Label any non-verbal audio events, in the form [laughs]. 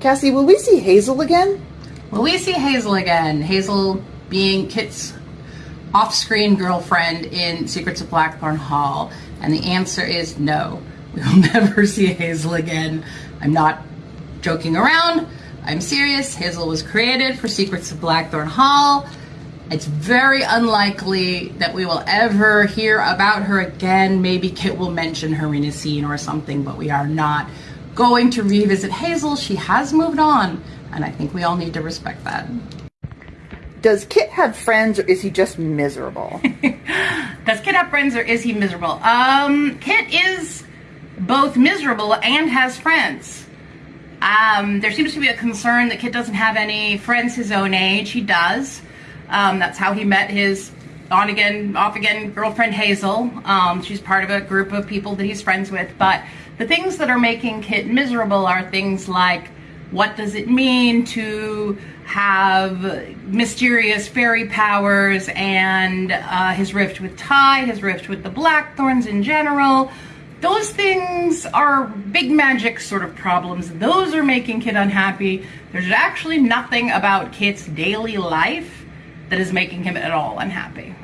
Cassie, will we see Hazel again? Will we see Hazel again? Hazel being Kit's off-screen girlfriend in Secrets of Blackthorn Hall. And the answer is no. We will [laughs] never see Hazel again. I'm not joking around. I'm serious. Hazel was created for Secrets of Blackthorn Hall. It's very unlikely that we will ever hear about her again. Maybe Kit will mention her in a scene or something, but we are not going to revisit Hazel. She has moved on, and I think we all need to respect that. Does Kit have friends or is he just miserable? [laughs] Does Kit have friends or is he miserable? Um, Kit is both miserable and has friends. Um, there seems to be a concern that Kit doesn't have any friends his own age. He does. Um, that's how he met his on again, off again girlfriend Hazel. Um, she's part of a group of people that he's friends with. But the things that are making Kit miserable are things like what does it mean to have mysterious fairy powers and uh, his rift with Ty, his rift with the Blackthorns in general. Those things are big magic sort of problems. Those are making Kit unhappy. There's actually nothing about Kit's daily life that is making him at all unhappy.